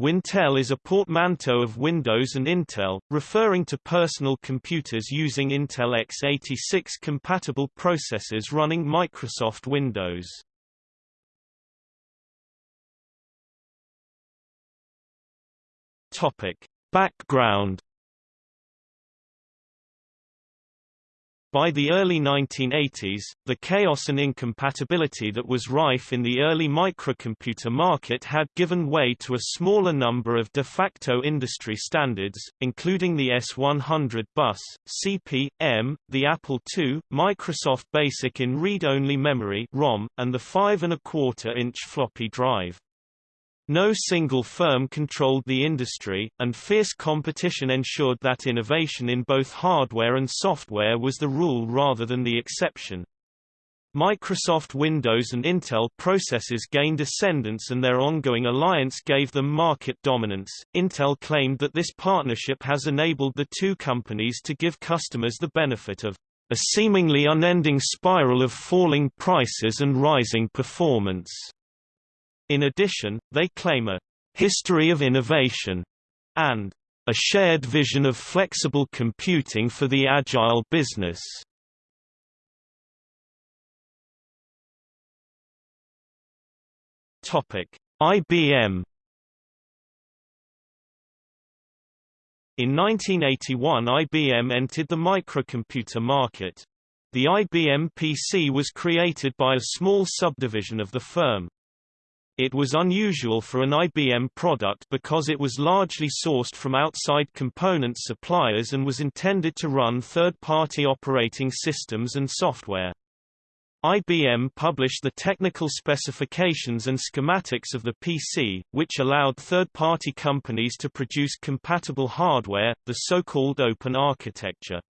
Wintel is a portmanteau of Windows and Intel, referring to personal computers using Intel x86 compatible processors running Microsoft Windows. Topic: Background By the early 1980s, the chaos and incompatibility that was rife in the early microcomputer market had given way to a smaller number of de facto industry standards, including the S100 bus, CP/M, the Apple II, Microsoft Basic in read-only memory (ROM), and the 5 and a quarter inch floppy drive. No single firm controlled the industry, and fierce competition ensured that innovation in both hardware and software was the rule rather than the exception. Microsoft Windows and Intel processors gained ascendance and their ongoing alliance gave them market dominance. Intel claimed that this partnership has enabled the two companies to give customers the benefit of a seemingly unending spiral of falling prices and rising performance. In addition, they claim a history of innovation and a shared vision of flexible computing for the agile business. Topic: IBM In 1981 IBM entered the microcomputer market. The IBM PC was created by a small subdivision of the firm. It was unusual for an IBM product because it was largely sourced from outside component suppliers and was intended to run third-party operating systems and software. IBM published the technical specifications and schematics of the PC, which allowed third-party companies to produce compatible hardware, the so-called open architecture.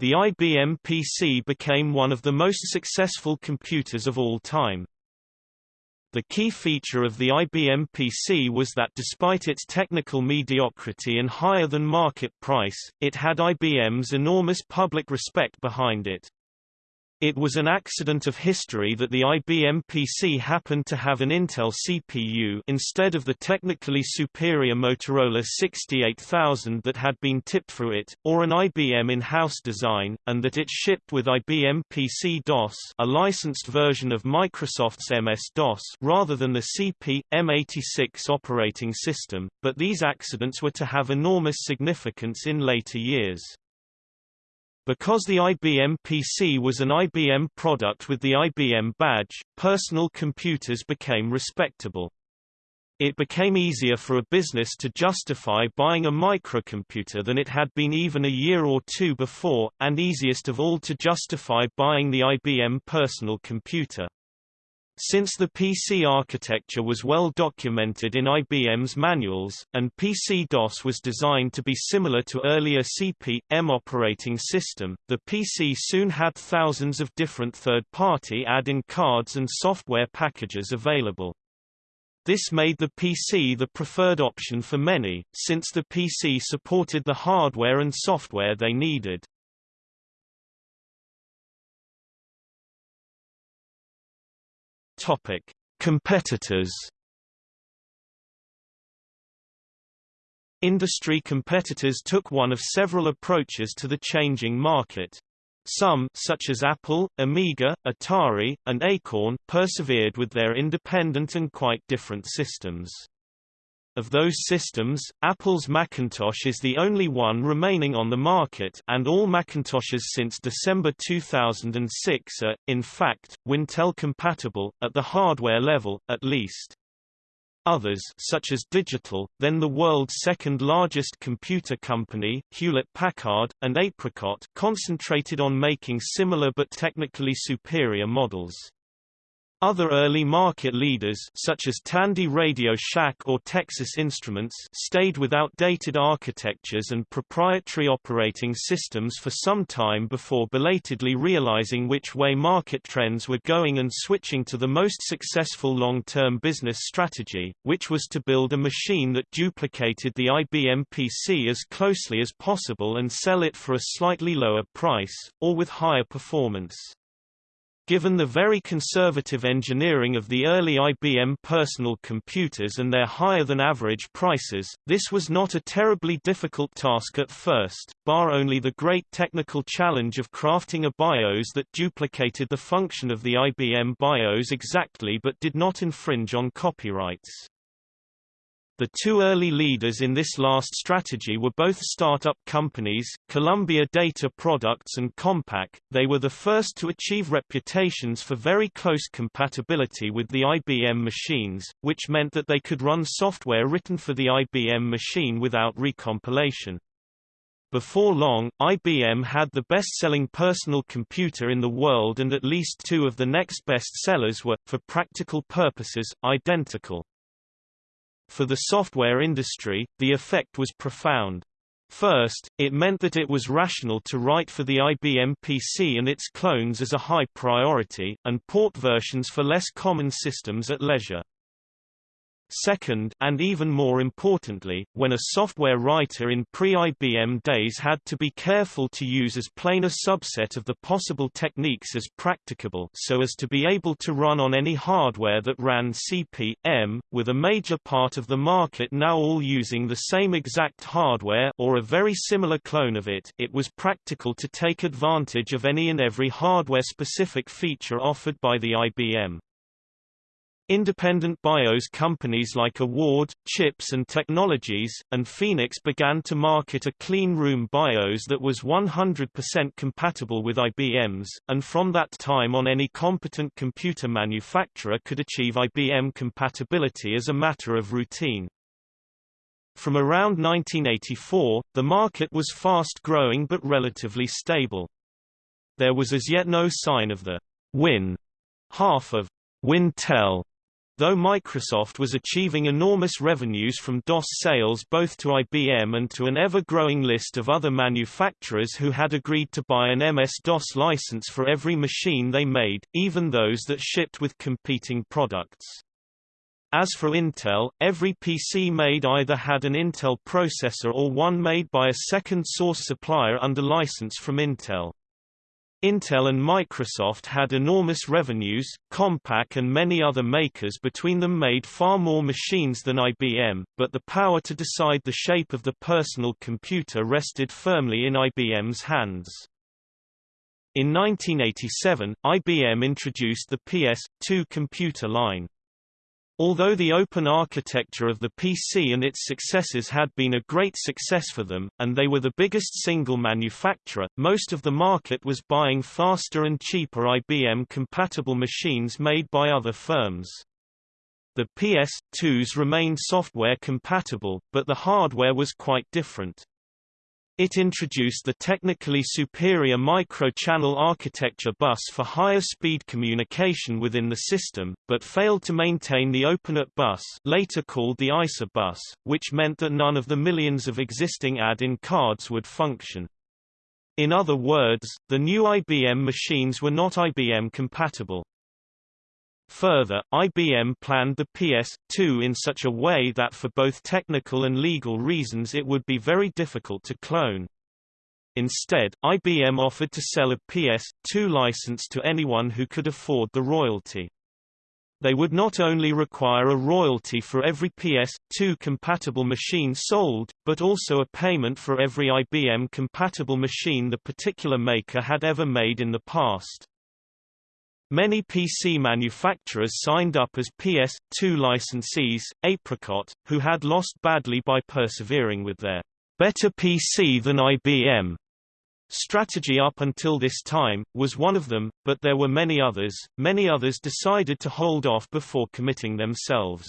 The IBM PC became one of the most successful computers of all time. The key feature of the IBM PC was that despite its technical mediocrity and higher than market price, it had IBM's enormous public respect behind it. It was an accident of history that the IBM PC happened to have an Intel CPU instead of the technically superior Motorola 68000 that had been tipped for it, or an IBM in-house design, and that it shipped with IBM PC-DOS a licensed version of Microsoft's MS-DOS rather than the CP/M86 operating system, but these accidents were to have enormous significance in later years. Because the IBM PC was an IBM product with the IBM badge, personal computers became respectable. It became easier for a business to justify buying a microcomputer than it had been even a year or two before, and easiest of all to justify buying the IBM personal computer. Since the PC architecture was well documented in IBM's manuals, and PC-DOS was designed to be similar to earlier CP/M operating system, the PC soon had thousands of different third-party add-in cards and software packages available. This made the PC the preferred option for many, since the PC supported the hardware and software they needed. Topic: Competitors. Industry competitors took one of several approaches to the changing market. Some such as Apple, Amiga, Atari, and Acorn persevered with their independent and quite different systems. Of those systems, Apple's Macintosh is the only one remaining on the market and all Macintoshes since December 2006 are, in fact, Wintel compatible, at the hardware level, at least. Others such as Digital, then the world's second-largest computer company, Hewlett-Packard, and Apricot concentrated on making similar but technically superior models. Other early market leaders such as Tandy Radio Shack or Texas Instruments stayed with outdated architectures and proprietary operating systems for some time before belatedly realizing which way market trends were going and switching to the most successful long-term business strategy, which was to build a machine that duplicated the IBM PC as closely as possible and sell it for a slightly lower price, or with higher performance. Given the very conservative engineering of the early IBM personal computers and their higher-than-average prices, this was not a terribly difficult task at first, bar only the great technical challenge of crafting a BIOS that duplicated the function of the IBM BIOS exactly but did not infringe on copyrights. The two early leaders in this last strategy were both startup companies, Columbia Data Products and Compaq. They were the first to achieve reputations for very close compatibility with the IBM machines, which meant that they could run software written for the IBM machine without recompilation. Before long, IBM had the best-selling personal computer in the world and at least two of the next best sellers were, for practical purposes, identical. For the software industry, the effect was profound. First, it meant that it was rational to write for the IBM PC and its clones as a high priority, and port versions for less common systems at leisure. Second, and even more importantly, when a software writer in pre-IBM days had to be careful to use as plain a subset of the possible techniques as practicable so as to be able to run on any hardware that ran CP/M, with a major part of the market now all using the same exact hardware or a very similar clone of it, it was practical to take advantage of any and every hardware-specific feature offered by the IBM. Independent BIOS companies like Award, Chips and Technologies, and Phoenix began to market a clean room BIOS that was 100% compatible with IBM's, and from that time on any competent computer manufacturer could achieve IBM compatibility as a matter of routine. From around 1984, the market was fast growing but relatively stable. There was as yet no sign of the Win half of Wintel Though Microsoft was achieving enormous revenues from DOS sales both to IBM and to an ever-growing list of other manufacturers who had agreed to buy an MS-DOS license for every machine they made, even those that shipped with competing products. As for Intel, every PC made either had an Intel processor or one made by a second-source supplier under license from Intel. Intel and Microsoft had enormous revenues, Compaq and many other makers between them made far more machines than IBM, but the power to decide the shape of the personal computer rested firmly in IBM's hands. In 1987, IBM introduced the PS2 computer line. Although the open architecture of the PC and its successors had been a great success for them, and they were the biggest single manufacturer, most of the market was buying faster and cheaper IBM-compatible machines made by other firms. The PS2s remained software compatible, but the hardware was quite different. It introduced the technically superior micro-channel architecture bus for higher speed communication within the system, but failed to maintain the OpenAT bus later called the ISA bus, which meant that none of the millions of existing add-in cards would function. In other words, the new IBM machines were not IBM compatible. Further, IBM planned the PS2 in such a way that for both technical and legal reasons it would be very difficult to clone. Instead, IBM offered to sell a PS2 license to anyone who could afford the royalty. They would not only require a royalty for every PS2 compatible machine sold, but also a payment for every IBM compatible machine the particular maker had ever made in the past. Many PC manufacturers signed up as PS2 licensees, Apricot, who had lost badly by persevering with their better PC than IBM strategy up until this time, was one of them, but there were many others. Many others decided to hold off before committing themselves.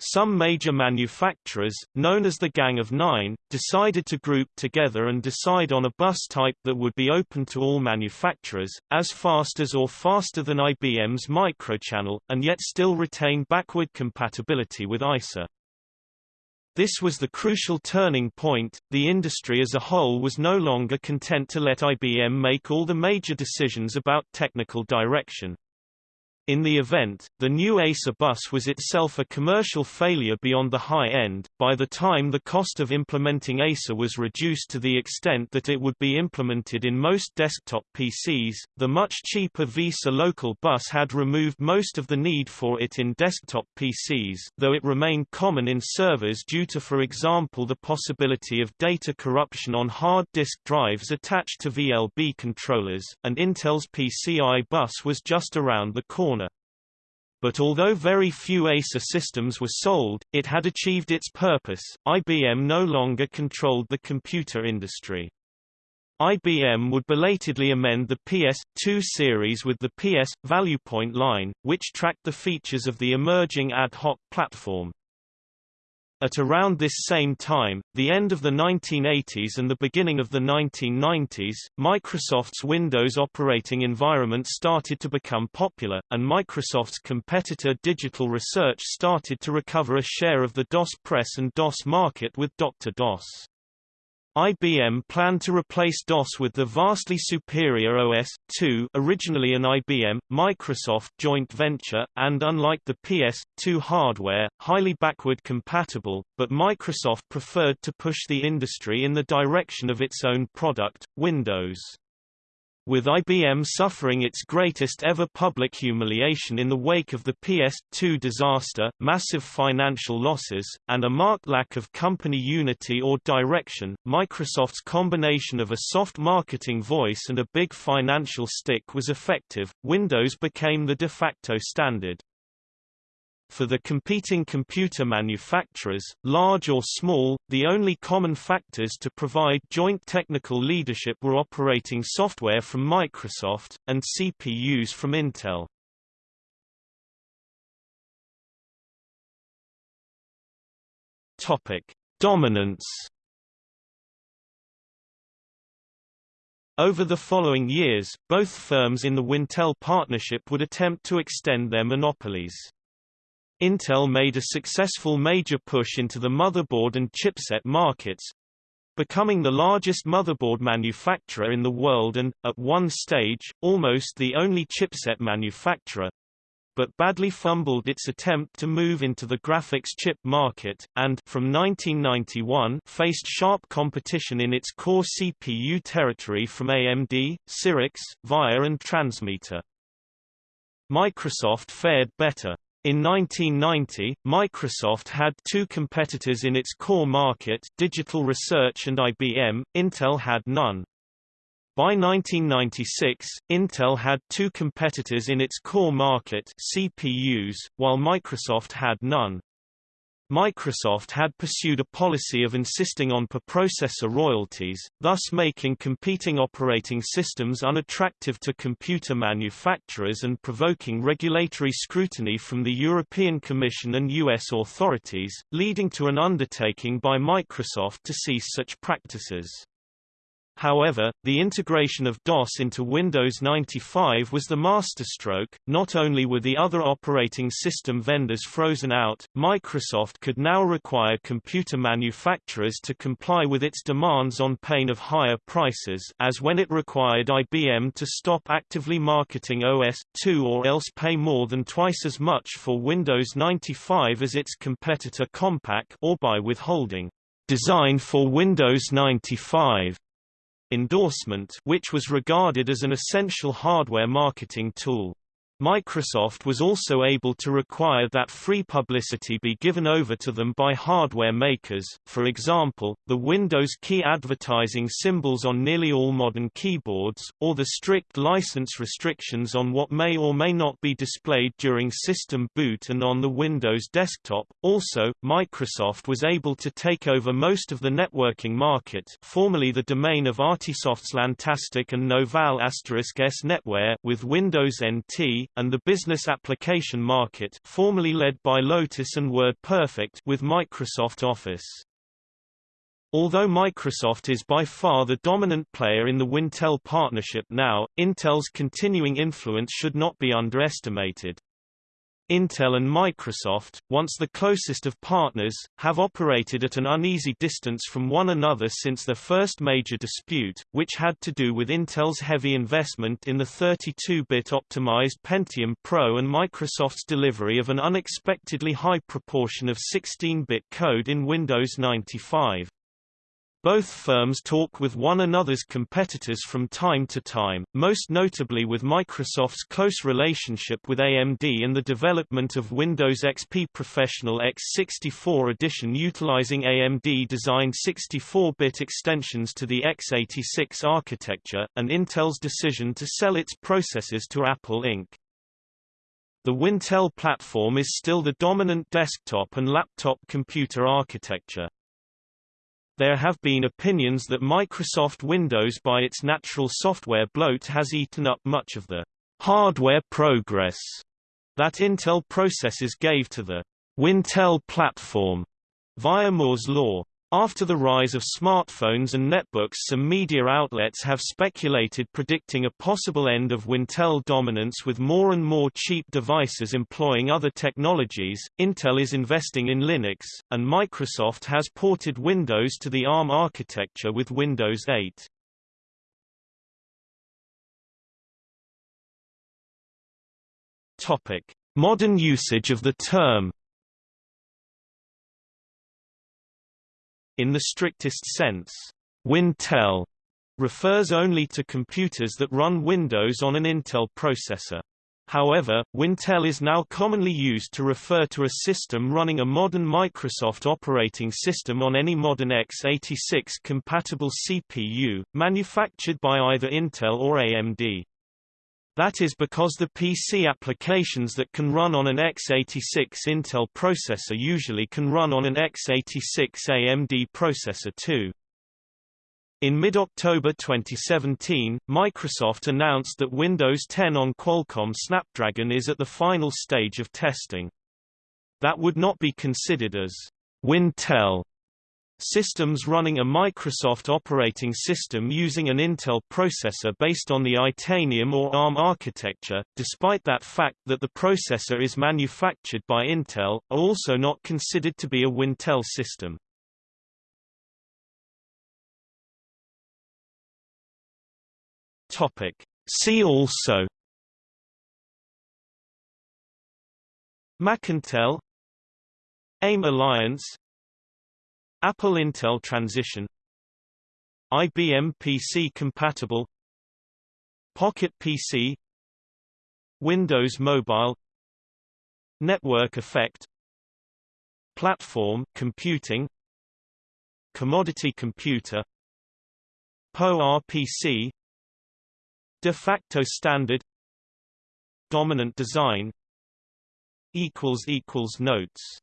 Some major manufacturers, known as the Gang of Nine, decided to group together and decide on a bus type that would be open to all manufacturers, as fast as or faster than IBM's microchannel, and yet still retain backward compatibility with ISA. This was the crucial turning point, the industry as a whole was no longer content to let IBM make all the major decisions about technical direction. In the event, the new EISA bus was itself a commercial failure beyond the high end. By the time the cost of implementing EISA was reduced to the extent that it would be implemented in most desktop PCs, the much cheaper VESA local bus had removed most of the need for it in desktop PCs, though it remained common in servers due to for example the possibility of data corruption on hard disk drives attached to VLB controllers, and Intel's PCI bus was just around the corner. But although very few EISA systems were sold, it had achieved its purpose. IBM no longer controlled the computer industry. IBM would belatedly amend the PS2 series with the PS ValuePoint line, which tracked the features of the emerging ad hoc platform. At around this same time, the end of the 1980s and the beginning of the 1990s, Microsoft's Windows operating environment started to become popular, and Microsoft's competitor Digital Research started to recover a share of the DOS press and DOS market with Dr. DOS. IBM planned to replace DOS with the vastly superior OS/2 originally an IBM, Microsoft joint venture, and unlike the PS2 hardware, highly backward compatible, but Microsoft preferred to push the industry in the direction of its own product, Windows with IBM suffering its greatest ever public humiliation in the wake of the PS2 disaster, massive financial losses, and a marked lack of company unity or direction, Microsoft's combination of a soft marketing voice and a big financial stick was effective. Windows became the de facto standard. For the competing computer manufacturers, large or small, the only common factors to provide joint technical leadership were operating software from Microsoft, and CPUs from Intel. Topic. Dominance Over the following years, both firms in the Wintel partnership would attempt to extend their monopolies. Intel made a successful major push into the motherboard and chipset markets, becoming the largest motherboard manufacturer in the world and, at one stage, almost the only chipset manufacturer, but badly fumbled its attempt to move into the graphics chip market, and from 1991 faced sharp competition in its core CPU territory from AMD, Cyrix, VIA and Transmeta. Microsoft fared better. In 1990, Microsoft had two competitors in its core market Digital Research and IBM, Intel had none. By 1996, Intel had two competitors in its core market CPUs, while Microsoft had none. Microsoft had pursued a policy of insisting on per-processor royalties, thus making competing operating systems unattractive to computer manufacturers and provoking regulatory scrutiny from the European Commission and U.S. authorities, leading to an undertaking by Microsoft to cease such practices. However, the integration of DOS into Windows 95 was the masterstroke. Not only were the other operating system vendors frozen out, Microsoft could now require computer manufacturers to comply with its demands on pain of higher prices as when it required IBM to stop actively marketing OS/2 or else pay more than twice as much for Windows 95 as its competitor Compaq or by withholding design for Windows 95 endorsement which was regarded as an essential hardware marketing tool. Microsoft was also able to require that free publicity be given over to them by hardware makers, for example, the Windows key advertising symbols on nearly all modern keyboards, or the strict license restrictions on what may or may not be displayed during system boot and on the Windows desktop. Also, Microsoft was able to take over most of the networking market formerly the domain of Artisoft's LANtastic and Novell S Netware with Windows NT, and the business application market formerly led by Lotus and WordPerfect with Microsoft Office. Although Microsoft is by far the dominant player in the Wintel partnership now, Intel's continuing influence should not be underestimated. Intel and Microsoft, once the closest of partners, have operated at an uneasy distance from one another since their first major dispute, which had to do with Intel's heavy investment in the 32-bit optimized Pentium Pro and Microsoft's delivery of an unexpectedly high proportion of 16-bit code in Windows 95. Both firms talk with one another's competitors from time to time, most notably with Microsoft's close relationship with AMD and the development of Windows XP Professional x64 edition utilizing AMD-designed 64-bit extensions to the x86 architecture, and Intel's decision to sell its processors to Apple Inc. The Wintel platform is still the dominant desktop and laptop computer architecture. There have been opinions that Microsoft Windows by its natural software bloat has eaten up much of the hardware progress that Intel processors gave to the Wintel platform via Moore's law. After the rise of smartphones and netbooks some media outlets have speculated predicting a possible end of Wintel dominance with more and more cheap devices employing other technologies. Intel is investing in Linux, and Microsoft has ported Windows to the ARM architecture with Windows 8. Topic: Modern usage of the term In the strictest sense, Wintel refers only to computers that run Windows on an Intel processor. However, Wintel is now commonly used to refer to a system running a modern Microsoft operating system on any modern x86-compatible CPU, manufactured by either Intel or AMD. That is because the PC applications that can run on an x86 Intel processor usually can run on an x86 AMD processor too. In mid-October 2017, Microsoft announced that Windows 10 on Qualcomm Snapdragon is at the final stage of testing. That would not be considered as Wintel Systems running a Microsoft operating system using an Intel processor based on the Itanium or ARM architecture, despite that fact that the processor is manufactured by Intel, are also not considered to be a Wintel system. Topic. See also Macintel AIM Alliance Apple Intel transition IBM PC compatible Pocket PC Windows Mobile Network effect Platform computing Commodity computer PowerPC De facto standard Dominant design Notes